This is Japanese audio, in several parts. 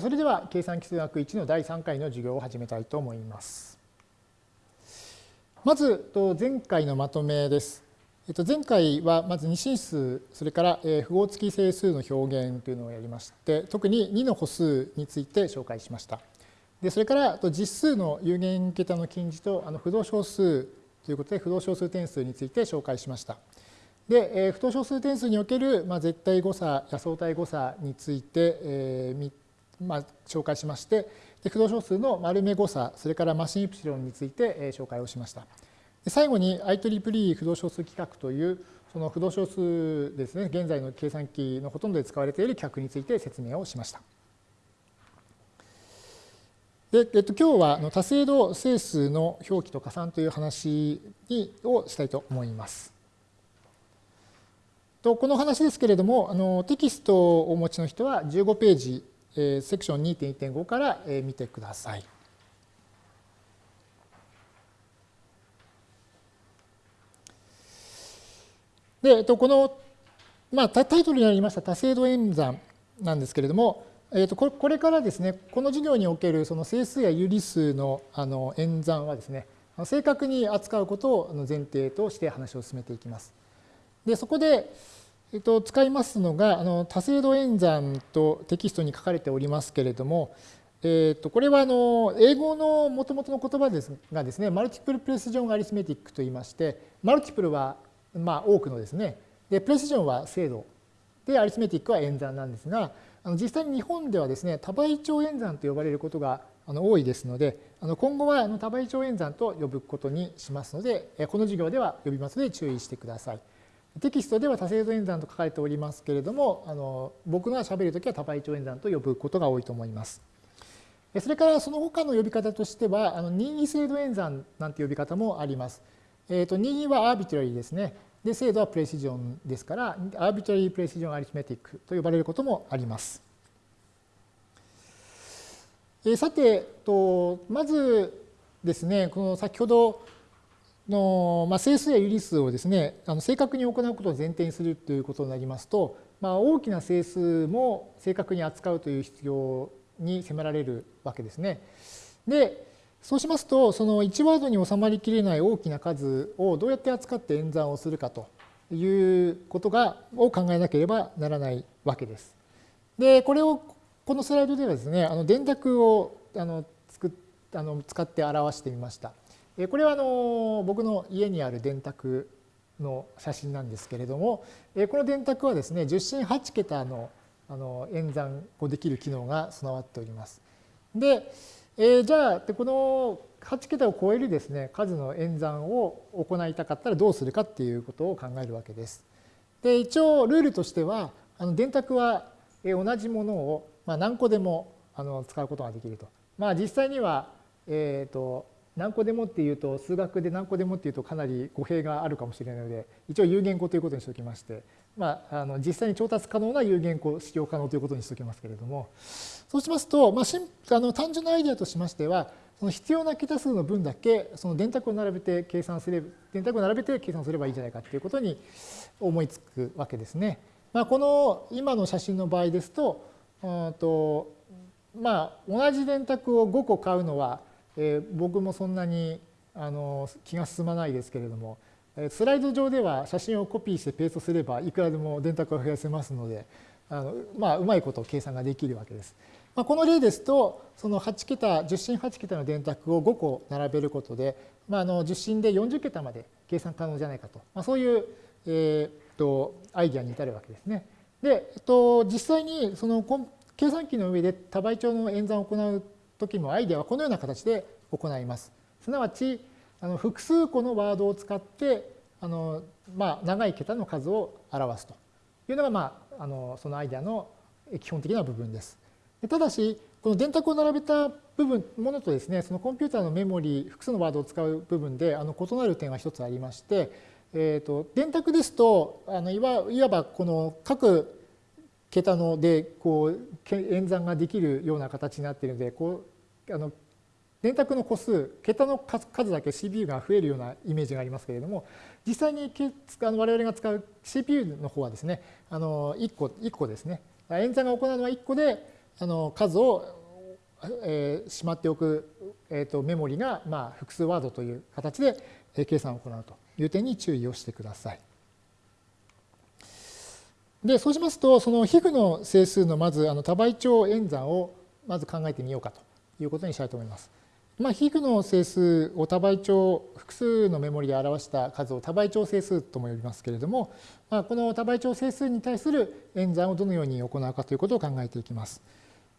それでは計算基数学1の第3回の授業を始めたいと思います。まず前回のまとめです。前回はまず二進数、それから符号付き整数の表現というのをやりまして、特に2の歩数について紹介しました。でそれから実数の有限桁の近似とあの不動小数ということで不動小数点数について紹介しました。で、不動小数点数における、絶対誤差や相対誤差について、えーまあ、紹介しまして、で不動小数の丸目誤差、それからマシンイプシロンについて、えー、紹介をしました。で最後に IEEE 不動小数規格というその不動小数ですね、現在の計算機のほとんどで使われている規格について説明をしました。で、えっと、今日は多精度整数の表記と加算という話をしたいと思います。とこの話ですけれどもあのテキストをお持ちの人は15ページえセクション2.1.5から、え見てください。で、えっと、この、まあ、タイトルにありました多精度演算なんですけれども、えっと、これからですね、この授業におけるその整数や有理数のあの演算はですね、正確に扱うことを前提として話を進めていきます。で、そこで、えっと、使いますのが、あの多精度演算とテキストに書かれておりますけれども、えっと、これはあの英語のもともとの言葉ですがですね、マルチプルプレシジョンアリスメティックといいまして、マルチプルはまあ多くのですね、でプレシジョンは精度、でアリスメティックは演算なんですが、あの実際に日本ではですね、多倍長演算と呼ばれることがあの多いですので、あの今後はあの多倍長演算と呼ぶことにしますので、この授業では呼びますので注意してください。テキストでは多精度演算と書かれておりますけれども、あの僕が喋るときは多倍長演算と呼ぶことが多いと思います。それからその他の呼び方としては、あの任意精度演算なんて呼び方もあります。えー、と任意はアービトラリーですね。で、精度はプレシジョンですから、アービトラリープレシジョンアリスメティックと呼ばれることもあります。えさて、とまずですね、この先ほどの、まあ、整数や有理数をですね、あの正確に行うことを前提にするということになりますと、まあ、大きな整数も正確に扱うという必要に迫られるわけですね。で、そうしますと、その1ワードに収まりきれない大きな数をどうやって扱って演算をするかということがを考えなければならないわけです。で、これをこのスライドではですね、あの電卓をあの作っあの使って表してみました。これはあの僕の家にある電卓の写真なんですけれども、この電卓はですね、10進8桁のあの演算をできる機能が備わっております。で、えじゃあ、この8桁を超えるですね、数の演算を行いたかったらどうするかっていうことを考えるわけです。で、一応ルールとしては、あの電卓は同じものをまあ何個でもあの使うことができると。まあ実際には、えっ、と、何個でもっていうと数学で何個でもっていうとかなり語弊があるかもしれないので一応有限個ということにしておきまして、まあ、あの実際に調達可能な有限個使用可能ということにしておきますけれどもそうしますと、まあ、あの単純なアイデアとしましてはその必要な桁数の分だけその電卓を並べて計算すれば電卓を並べて計算すればいいんじゃないかということに思いつくわけですね。まあ、この今の写真の場合ですとうんとまあ同じ電卓を5個買うのはえー、僕もそんなにあの気が進まないですけれども、えスライド上では写真をコピーしてペーストすればいくらでも電卓を増やせますのであの、まあ、うまいこと計算ができるわけです。まあ、この例ですとその8桁10進8桁の電卓を5個並べることで、まあ、あの10進で40桁まで計算可能じゃないかと、まあ、そういう、えー、とアイディアに至るわけですね。で、えっと、実際にその計算機の上で多倍長の演算を行う時もアイデアはこのような形で行います。すなわちあの複数個のワードを使ってあの、まあ、長い桁の数を表すというのが、まあ、あのそのアイデアの基本的な部分です。ただしこの電卓を並べた部分ものとですねそのコンピューターのメモリ複数のワードを使う部分であの異なる点は一つありまして、えーと、電卓ですとあのいわいわばこの各桁のでこう演算ができるような形になっているのでこうあの電卓の個数桁の数だけ CPU が増えるようなイメージがありますけれども実際に我々が使う CPU の方はですねあの1個 ,1 個ですね演算が行うのは1個であの数を、え、しまっておく、えーと、メモリが、まあ、複数ワードという形で計算を行うという点に注意をしてください。でそうしますとその皮膚の整数のまずあの多倍長演算をまず考えてみようかということにしたいと思います。まあ、皮膚の整数を多倍長複数のメモリで表した数を多倍長整数とも呼びますけれども、まあ、この多倍長整数に対する演算をどのように行うかということを考えていきます。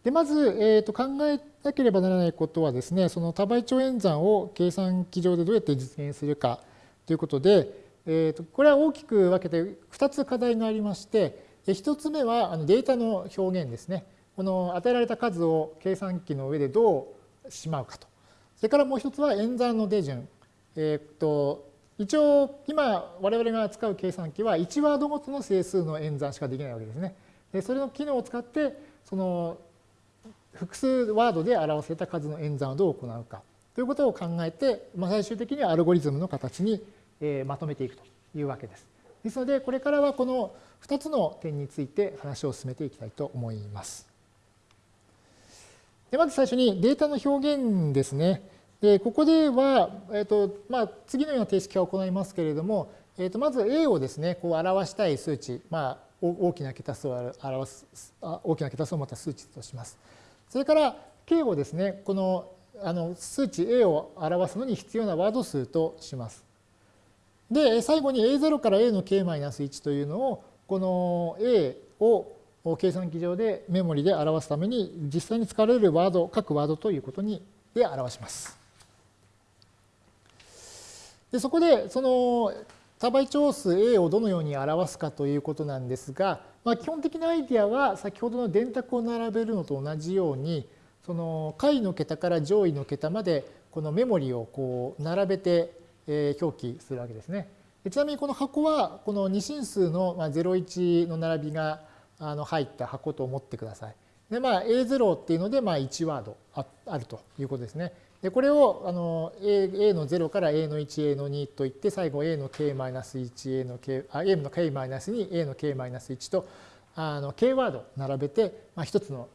でまず、えー、と考えなければならないことはですねその多倍長演算を計算機上でどうやって実現するかということで、えー、とこれは大きく分けて2つ課題がありまして1つ目はデータの表現ですねこの与えられた数を計算機の上でどうしまうかとそれからもう一つは演算の手順。えっ、と一応今我々が使う計算機は1ワードごとの整数の演算しかできないわけですね。でそれの機能を使ってその複数ワードで表せた数の演算をどう行うかということを考えて、まあ、最終的にはアルゴリズムの形に、えまとめていくというわけです。ですのでこれからはこの2つの点について話を進めていきたいと思います。でまず最初にデータの表現ですね。でここでは、えーとまあ、次のような定式を行いますけれども、えー、とまず A をですねこう表したい数値、まあ、大きな桁数を表す大きな桁数を持った数値とします。それから K をですねこのあの数値 A を表すのに必要なワード数とします。で最後に A0 から A の K-1 というのをこの A を計算機上でメモリで表すために実際に使われるワード、各ワードということにで表します。でそこでその多倍長数 A をどのように表すかということなんですが、まあ、基本的なアイディアは先ほどの電卓を並べるのと同じようにその下位の桁から上位の桁までこのメモリをこう並べて表記するわけですね。ちなみにこの箱はこの二進数の01の並びが入った箱と思ってください。でまあ A0 っていうのでまあ1ワードあるということですね。でこれをあの A, A の0から A の1、A の2といって最後 A の K-1、A の K、あ A の K-2、A の K-1 とあの K ワード並べて、まあ、一つの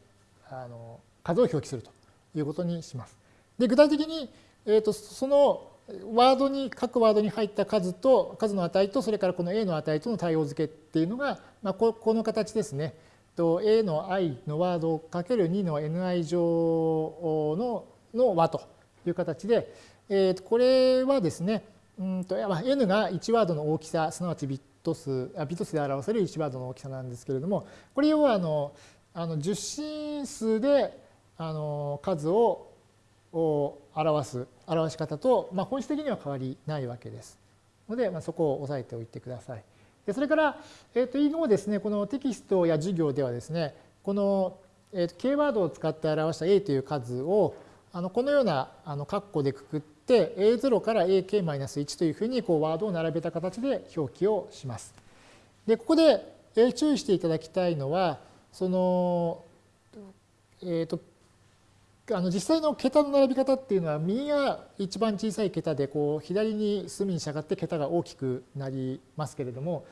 あの数を表記するということにします。で具体的に、えーと、そのワードに各ワードに入った数と数の値とそれからこの A の値との対応付けっていうのが、まあ、ここの形ですね。A の i のワードをかける2の ni 乗のの和という形で、えー、これはですね、うんと n が1ワードの大きさ、すなわちビット数、あビット数で表せる1ワードの大きさなんですけれども、これ要はあのあの10進数であの数を表す表し方と、まあ、本質的には変わりないわけです。ので、まあ、そこを押さえておいてください。でそれから、えー、と以後ですね、このテキストや授業ではですね、この、えー、と K ワードを使って表した A という数をあのこのようなあの括弧でくくって A0 から AK-1 というふうにこうワードを並べた形で表記をします。でここで注意していただきたいのはその、えーと、あの実際の桁の並び方っていうのは右が一番小さい桁でこう左に隅に従って桁が大きくなりますけれども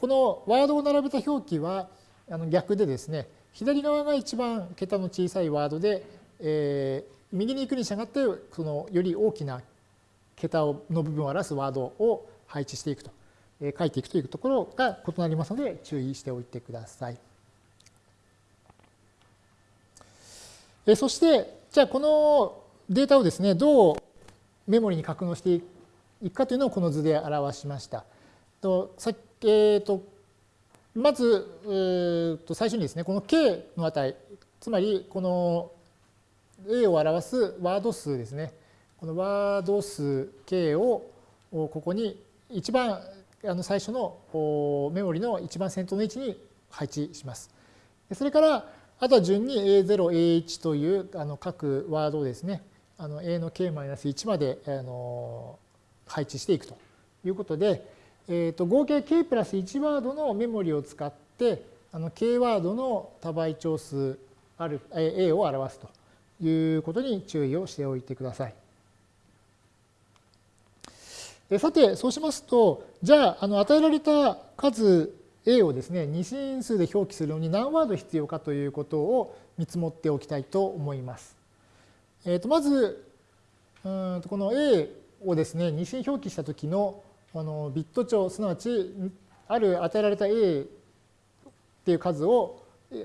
このワードを並べた表記はあの逆でですね左側が一番桁の小さいワードで、え、右に行くに従ってそのより大きな桁の部分を表すワードを配置していくと、え、書いていくというところが異なりますので注意しておいてください。えそしてじゃあこのデータをですねどうメモリに格納していくかというのをこの図で表しました。とさえーと、まず、えー、と最初にですねこの k の値つまりこの A を表すワード数ですね。このワード数 K をここに一番あの最初のメモリの一番先頭の位置に配置します。それからあとは順に A0、A1 というあの各ワードをですね、あの A の K-1 まであの配置していくということで、えー、と合計 K プラス1ワードのメモリを使ってあの K ワードの多倍長数ある A を表すということに注意をしておいてください。さて、そうしますと、じゃあ、あの与えられた数 A をですね、二進数で表記するのに何ワード必要かということを見積もっておきたいと思います。えー、とまずうんこの A をですね二進表記した時のあのビット帳すなわちある与えられた A っていう数を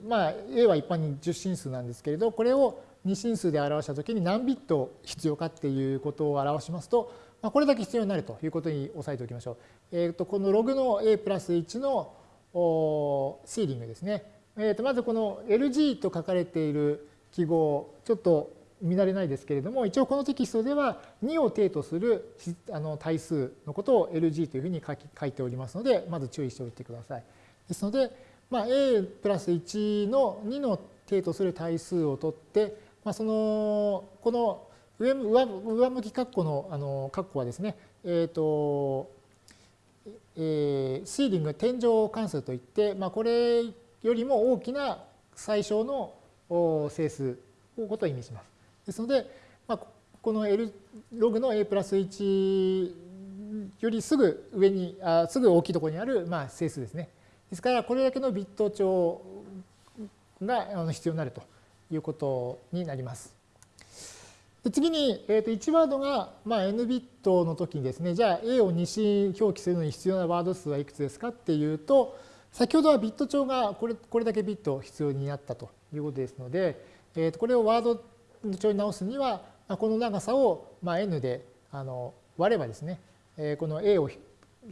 まあ A は一般に10進数なんですけれどこれを二進数で表したときに何ビット必要かっていうことを表しますと、まあ、これだけ必要になるということに押さえておきましょう。えー、とこのログの a プラス1のシーリングですね。えー、とまずこの LG と書かれている記号、ちょっと見慣れないですけれども、一応このテキストでは2を定とするあの対数のことを LG というふうに書き書いておりますので、まず注意しておいてください。ですので、まあ、a プラス1の2の定とする対数を取って、まあ、そのこの上上上向き括弧のあの括弧はですね、えーとえー、シーリング天井関数といって、まあ、これよりも大きな最小の整数をことを意味します。ですので、まあ、この L ログの a プラス1よりすぐ上にあすぐ大きいところにある、まあ、整数ですね。ですからこれだけのビット帳が必要になるということになります。で次に、えー、と1ワードが、まあ、n ビットの時にですね、じゃあ A を2進表記するのに必要なワード数はいくつですかっていうと、先ほどはビット帳がこれこれだけビット必要になったということですので、えー、とこれをワード帳に直すには、この長さをまあ n であの割ればですね、えこの A を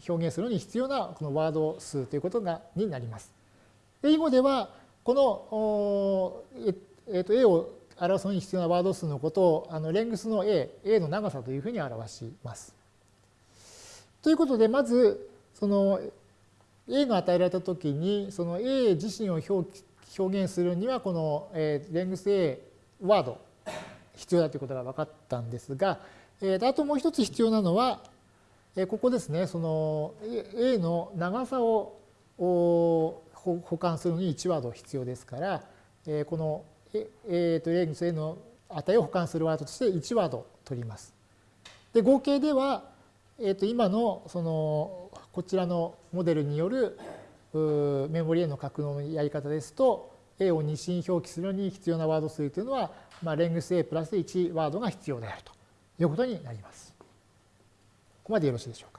表現するのに必要なこのワード数ということがになります。で以後ではこのえー、と A を表すのに必要なワード数のことをあのレングスの A、A の長さというふうに表します。ということで、まず、その A が与えられたときに、その A 自身を表表現するには、この、えー、レングス A ワード必要だということが分かったんですが、えー、あともう一つ必要なのは、えー、ここですね、その A の長さを保管するのに1ワード必要ですから、えー、このえー、とレングス A の値を保管するワードとして1ワード取ります。で合計では、えー、と今のそのこちらのモデルによるメモリへの格納のやり方ですと A を二進表記するのに必要なワード数というのは、まあ、レングス A プラス1ワードが必要であるということになります。ここまでよろしいでしょうか。